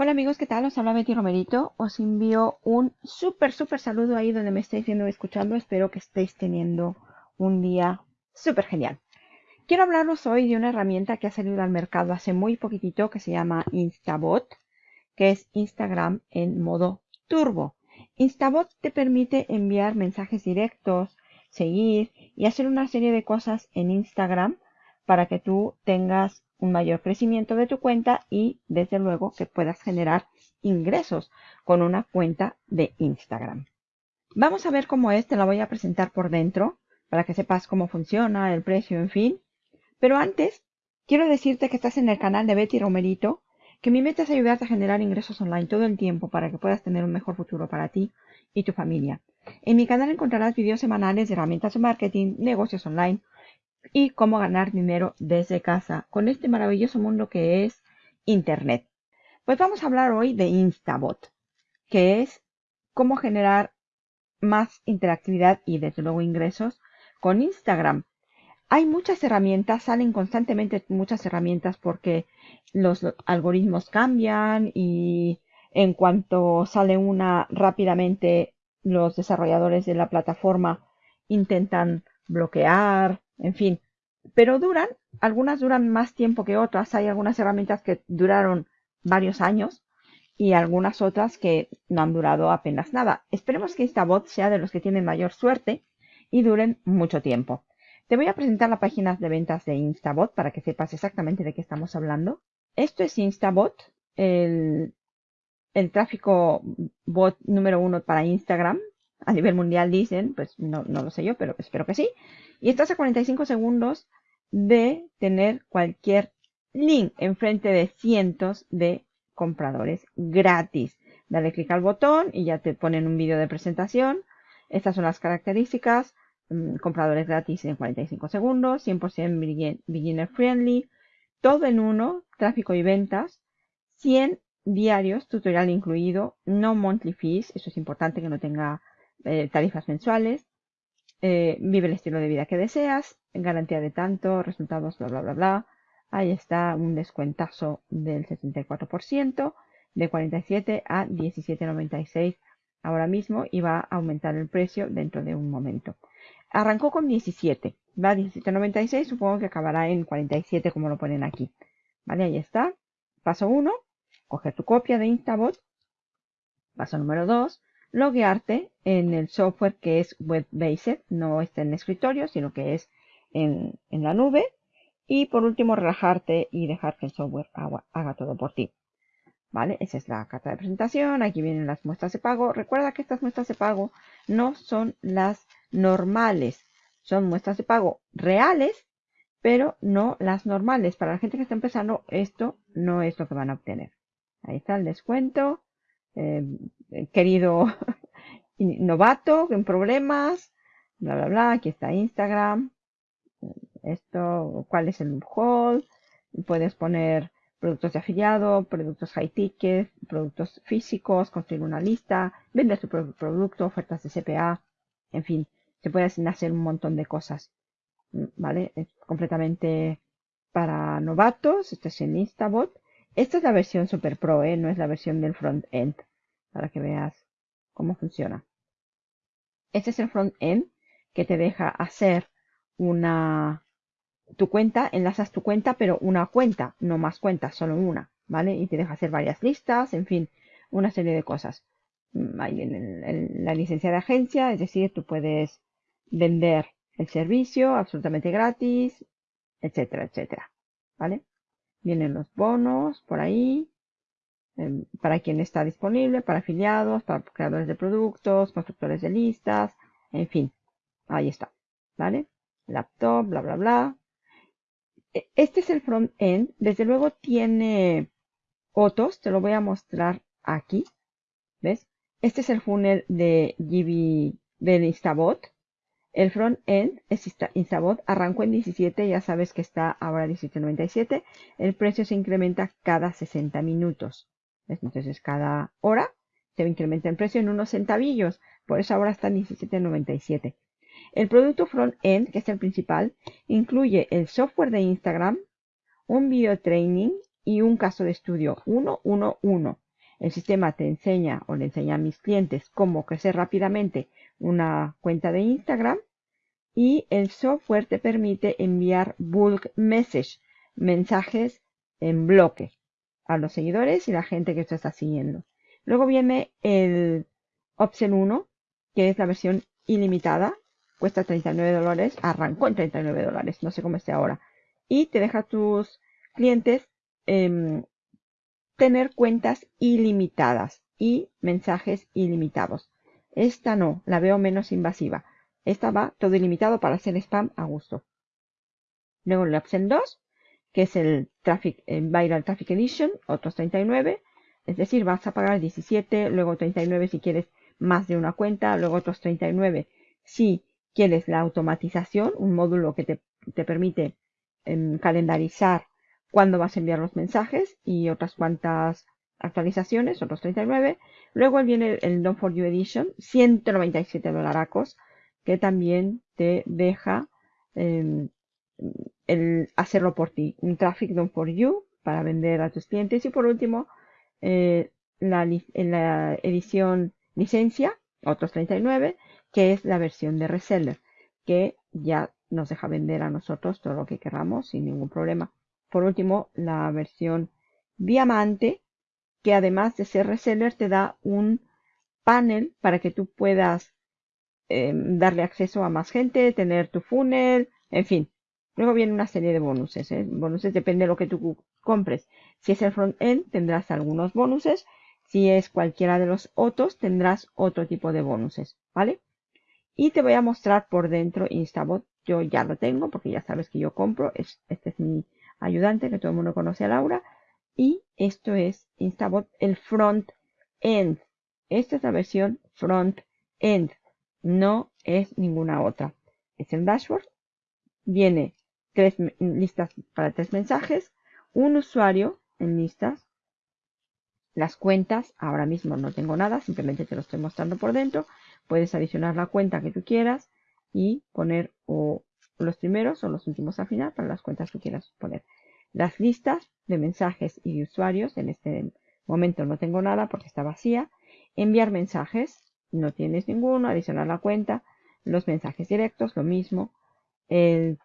Hola amigos, ¿qué tal? Os habla Betty Romerito. Os envío un súper, súper saludo ahí donde me estáis viendo y escuchando. Espero que estéis teniendo un día súper genial. Quiero hablaros hoy de una herramienta que ha salido al mercado hace muy poquitito que se llama Instabot, que es Instagram en modo turbo. Instabot te permite enviar mensajes directos, seguir y hacer una serie de cosas en Instagram para que tú tengas un mayor crecimiento de tu cuenta y desde luego que puedas generar ingresos con una cuenta de Instagram. Vamos a ver cómo es, te la voy a presentar por dentro para que sepas cómo funciona, el precio, en fin. Pero antes, quiero decirte que estás en el canal de Betty Romerito, que mi meta es ayudarte a generar ingresos online todo el tiempo para que puedas tener un mejor futuro para ti y tu familia. En mi canal encontrarás videos semanales de herramientas de marketing, negocios online, y cómo ganar dinero desde casa con este maravilloso mundo que es Internet. Pues vamos a hablar hoy de Instabot, que es cómo generar más interactividad y desde luego ingresos con Instagram. Hay muchas herramientas, salen constantemente muchas herramientas porque los algoritmos cambian y en cuanto sale una rápidamente los desarrolladores de la plataforma intentan bloquear, en fin. Pero duran, algunas duran más tiempo que otras. Hay algunas herramientas que duraron varios años y algunas otras que no han durado apenas nada. Esperemos que Instabot sea de los que tienen mayor suerte y duren mucho tiempo. Te voy a presentar la página de ventas de Instabot para que sepas exactamente de qué estamos hablando. Esto es Instabot, el, el tráfico bot número uno para Instagram. A nivel mundial dicen, pues no, no lo sé yo, pero espero que sí. Y estás a 45 segundos de tener cualquier link enfrente de cientos de compradores gratis. Dale clic al botón y ya te ponen un vídeo de presentación. Estas son las características. Mm, compradores gratis en 45 segundos, 100% beginner friendly, todo en uno, tráfico y ventas, 100 diarios, tutorial incluido, no monthly fees, eso es importante que no tenga eh, tarifas mensuales, eh, vive el estilo de vida que deseas, garantía de tanto, resultados, bla, bla, bla, bla. Ahí está un descuentazo del 74%, de 47 a 17.96 ahora mismo y va a aumentar el precio dentro de un momento. Arrancó con 17, va a 17.96, supongo que acabará en 47 como lo ponen aquí. Vale, ahí está. Paso 1, coger tu copia de Instabot. Paso número 2, loguearte en el software que es web-based, no está en el escritorio, sino que es en, la nube. Y por último, relajarte y dejar que el software haga, todo por ti. ¿Vale? Esa es la carta de presentación. Aquí vienen las muestras de pago. Recuerda que estas muestras de pago no son las normales. Son muestras de pago reales, pero no las normales. Para la gente que está empezando, esto no es lo que van a obtener. Ahí está el descuento. Eh, querido novato en problemas, bla, bla, bla. Aquí está Instagram. Esto, cuál es el haul. Puedes poner productos de afiliado, productos high ticket, productos físicos, construir una lista, vender tu propio producto, ofertas de CPA, en fin, se puede hacer un montón de cosas. ¿Vale? Es completamente para novatos. Esto es en Instabot. Esta es la versión Super Pro, ¿eh? no es la versión del front-end, para que veas cómo funciona. Este es el front-end que te deja hacer una tu cuenta, enlazas tu cuenta, pero una cuenta, no más cuentas, solo una, ¿vale? Y te deja hacer varias listas, en fin, una serie de cosas. Mm, Ahí en la licencia de agencia, es decir, tú puedes vender el servicio absolutamente gratis, etcétera, etcétera, ¿vale? Vienen los bonos por ahí, em, para quien está disponible, para afiliados, para creadores de productos, constructores de listas, en fin, ahí está, ¿vale? Laptop, bla, bla, bla. E, este es el front-end, desde luego tiene otros, te lo voy a mostrar aquí, ¿ves? Este es el funnel de GB de Instabot. El front-end es Instabot, arrancó en 17, ya sabes que está ahora 17.97. El precio se incrementa cada 60 minutos. Entonces cada hora se incrementa el precio en unos centavillos. Por eso ahora está en 17.97. El producto front-end, que es el principal, incluye el software de Instagram, un video training y un caso de estudio 111. El sistema te enseña o le enseña a mis clientes cómo crecer rápidamente una cuenta de Instagram y el software te permite enviar bulk message, mensajes en bloque a los seguidores y la gente que te está siguiendo. Luego viene el Option 1, que es la versión ilimitada, cuesta 39 dólares, arrancó en 39 dólares, no sé cómo esté ahora. Y te deja a tus clientes em, tener cuentas ilimitadas y mensajes ilimitados. Esta no, la veo menos invasiva. Esta va todo ilimitado para hacer spam a gusto. Luego la opción 2, que es el Traffic, Viral Traffic Edition, otros 39. Es decir, vas a pagar 17, luego 39 si quieres más de una cuenta, luego otros 39 si quieres la automatización, un módulo que te, permite em, calendarizar cuándo vas a enviar los mensajes y otras cuantas actualizaciones, otros 39. Luego viene el Don't For You Edition, 197 dolaracos, que también te deja em, el hacerlo por ti. Un Traffic Don't For You para vender a tus clientes. Y por último, eh, la, la edición licencia, otros 39, que es la versión de reseller, que ya nos deja vender a nosotros todo lo que queramos sin ningún problema. Por último, la versión diamante, que además de ser reseller te da un panel para que tú puedas em, darle acceso a más gente, tener tu funnel, en fin. Luego viene una serie de bonuses. ¿eh? Bonuses depende de lo que tú compres. Si es el front-end, tendrás algunos bonuses. Si es cualquiera de los otros, tendrás otro tipo de bonuses. ¿Vale? Y te voy a mostrar por dentro Instabot. Yo ya lo tengo porque ya sabes que yo compro. este es mi ayudante, que todo el mundo conoce a Laura. Y esto es Instabot, el front end. Esta es la versión front end. No es ninguna otra. Es el dashboard. Viene tres listas para tres mensajes. Un usuario en listas. Las cuentas, ahora mismo no tengo nada, simplemente te lo estoy mostrando por dentro. Puedes adicionar la cuenta que tú quieras y poner o los primeros o los últimos al final para las cuentas que quieras poner. Las listas de mensajes y de usuarios, en este momento no tengo nada porque está vacía. Enviar mensajes, no tienes ninguno. Adicionar la cuenta. Los mensajes directos, lo mismo. El,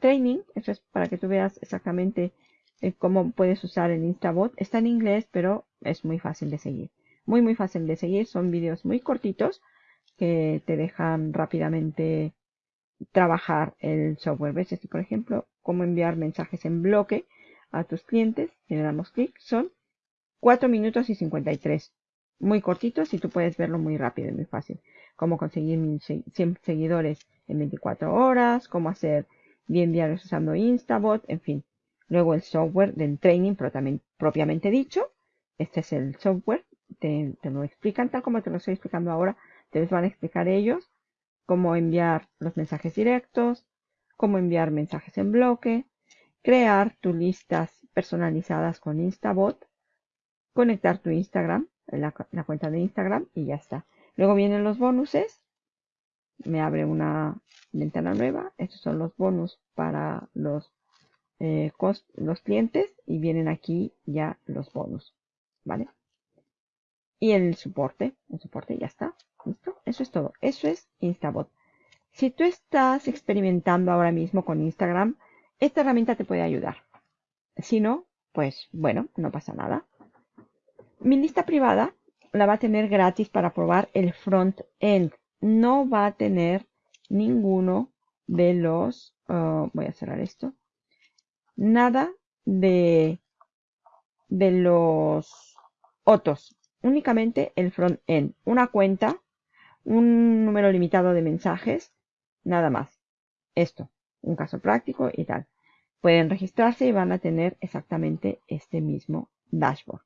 training, eso es para que tú veas exactamente eh, cómo puedes usar el Instabot. Está en inglés, pero es muy fácil de seguir. Muy, muy fácil de seguir. Son vídeos muy cortitos que te dejan rápidamente trabajar el software. ¿Ves? Este, por ejemplo, cómo enviar mensajes en bloque a tus clientes. Si le damos clic, son 4 minutos y 53. Muy cortitos y tú puedes verlo muy rápido y muy fácil. Cómo conseguir 100 seguidores en 24 horas, cómo hacer bien diarios usando Instabot, en fin. Luego el software del training propiamente dicho. Este es el software. Te, lo explican tal como te lo estoy explicando ahora. Te les van a explicar ellos cómo enviar los mensajes directos, cómo enviar mensajes en bloque, crear tus listas personalizadas con Instabot, conectar tu Instagram, la, cuenta de Instagram y ya está. Luego vienen los bonuses. Me abre una ventana nueva. Estos son los bonus para los, eh, los clientes y vienen aquí ya los bonus. ¿Vale? Y el soporte. El soporte ya está. ¿Listo? Eso es todo. Eso es Instabot. Si tú estás experimentando ahora mismo con Instagram, esta herramienta te puede ayudar. Si no, pues bueno, no pasa nada. Mi lista privada la va a tener gratis para probar el front-end. No va a tener ninguno de los... Uh, voy a cerrar esto. Nada de, de los otros. Únicamente el front-end. Una cuenta, un número limitado de mensajes Nada más. Esto, un caso práctico y tal. Pueden registrarse y van a tener exactamente este mismo dashboard.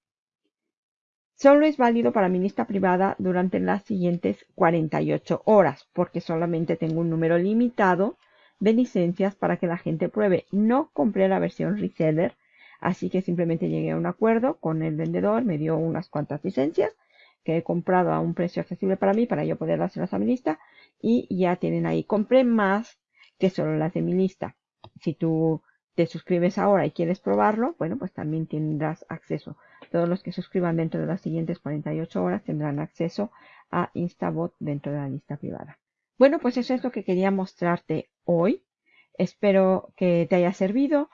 Solo es válido para mi lista privada durante las siguientes 48 horas, porque solamente tengo un número limitado de licencias para que la gente pruebe. No compré la versión reseller, así que simplemente llegué a un acuerdo con el vendedor, me dio unas cuantas licencias que he comprado a un precio accesible para mí, para yo poder hacerlas a mi lista, y ya tienen ahí. Compré más que solo las de mi lista. Si tú te suscribes ahora y quieres probarlo, bueno, pues también tendrás acceso. Todos los que suscriban dentro de las siguientes 48 horas tendrán acceso a Instabot dentro de la lista privada. Bueno, pues eso es lo que quería mostrarte hoy. Espero que te haya servido.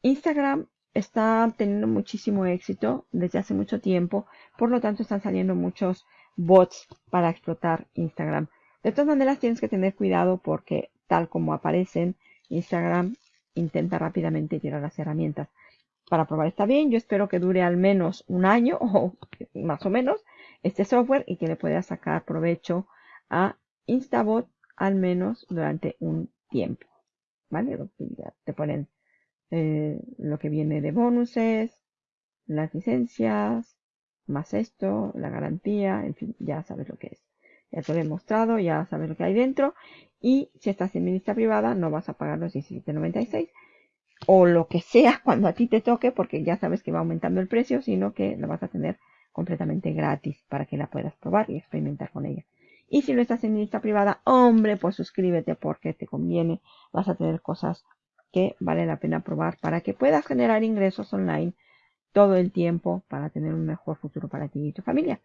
Instagram está teniendo muchísimo éxito desde hace mucho tiempo, por lo tanto están saliendo muchos bots para explotar Instagram. De todas maneras tienes que tener cuidado porque tal como aparecen, Instagram intenta rápidamente tirar las herramientas. Para probar está bien, yo espero que dure al menos un año o más o menos este software y que le puedas sacar provecho a Instabot al menos durante un tiempo. ¿Vale? Te ponen eh, lo que viene de bonuses, las licencias, más esto, la garantía, en fin, ya sabes lo que es. Ya te lo he mostrado, ya sabes lo que hay dentro. Y si estás en ministra privada, no vas a pagar los 17.96 o lo que sea cuando a ti te toque, porque ya sabes que va aumentando el precio, sino que lo vas a tener completamente gratis para que la puedas probar y experimentar con ella. Y si lo estás en lista privada, hombre, pues suscríbete porque te conviene. Vas a tener cosas que vale la pena probar para que puedas generar ingresos online todo el tiempo para tener un mejor futuro para ti y tu familia.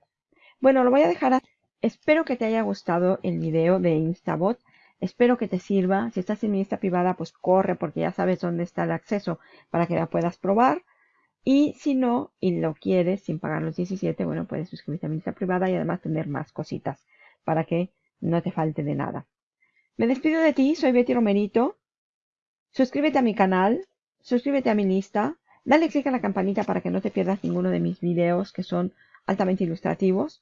Bueno, lo voy a dejar. Espero que te haya gustado el video de Instabot. Espero que te sirva. Si estás en mi lista privada, pues corre porque ya sabes dónde está el acceso para que la puedas probar. Y si no, y lo quieres sin pagar los 17, bueno, puedes suscribirte a mi lista privada y además tener más cositas para que no te falte de nada. Me despido de ti, soy Betty Romerito. Suscríbete a mi canal, suscríbete a mi lista, dale click a la campanita para que no te pierdas ninguno de mis videos que son altamente ilustrativos.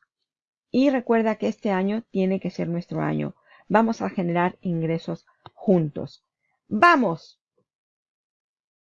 Y recuerda que este año tiene que ser nuestro año. Vamos a generar ingresos juntos. ¡Vamos!